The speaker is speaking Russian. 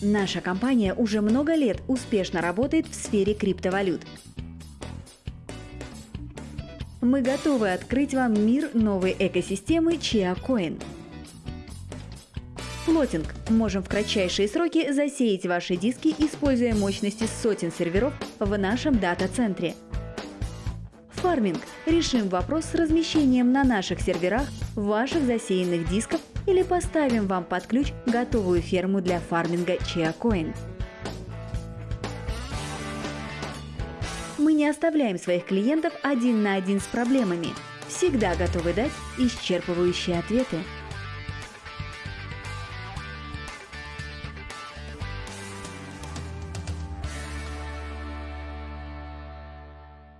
Наша компания уже много лет успешно работает в сфере криптовалют. Мы готовы открыть вам мир новой экосистемы ChiaCoin. Флотинг. Можем в кратчайшие сроки засеять ваши диски, используя мощности сотен серверов в нашем дата-центре. Фарминг. Решим вопрос с размещением на наших серверах ваших засеянных дисков или поставим вам под ключ готовую ферму для фарминга ChiaCoin. Мы не оставляем своих клиентов один на один с проблемами. Всегда готовы дать исчерпывающие ответы.